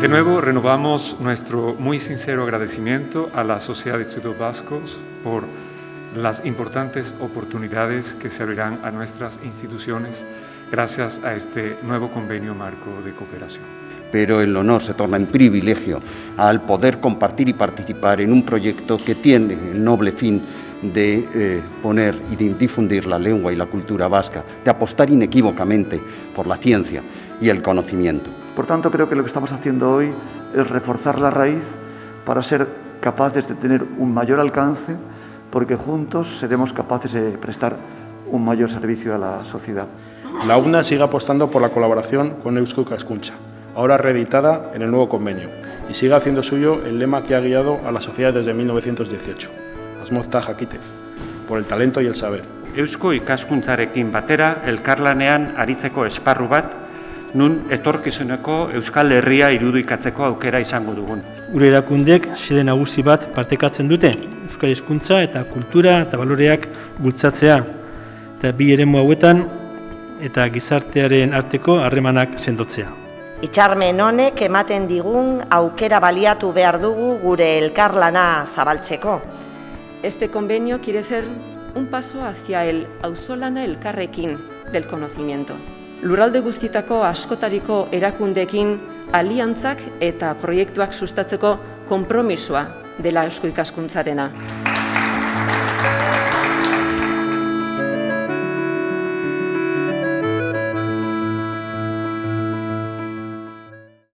De nuevo, renovamos nuestro muy sincero agradecimiento a la Sociedad de Estudios Vascos por las importantes oportunidades que se abrirán a nuestras instituciones gracias a este nuevo convenio marco de cooperación. Pero el honor se torna en privilegio al poder compartir y participar en un proyecto que tiene el noble fin de eh, poner y de difundir la lengua y la cultura vasca, de apostar inequívocamente por la ciencia y el conocimiento. Por tanto, creo que lo que estamos haciendo hoy es reforzar la raíz para ser capaces de tener un mayor alcance, porque juntos seremos capaces de prestar un mayor servicio a la sociedad. La UNA sigue apostando por la colaboración con Eusko Cascuncha, ahora reeditada en el nuevo convenio, y sigue haciendo suyo el lema que ha guiado a la sociedad desde 1918, Asmozta Jakite, por el talento y el saber. Eusko ikaskuntzarekin batera elkarlanean aritzeko esparru bat, nun etorkizuneko Euskal Herria irudikatzeko aukera izango dugun. Gure erakundek xede nagusi bat partekatzen dute, Euskal Hizkuntza eta kultura eta baloreak bultzatzea. Eta bi eremu hauetan eta gizartearen arteko harremanak sendotzea. Itxarmen honek ematen digun aukera baliatu behar dugu gure elkarlana zabaltzeko. Este convenio quiere ser un paso hacia el auzolana elkarrekin del conocimiento. Lurralde guztitako askotariko erakundekin aliantzak eta proiektuak sustatzeko konpromisoa dela eusko ikaskuntzarena.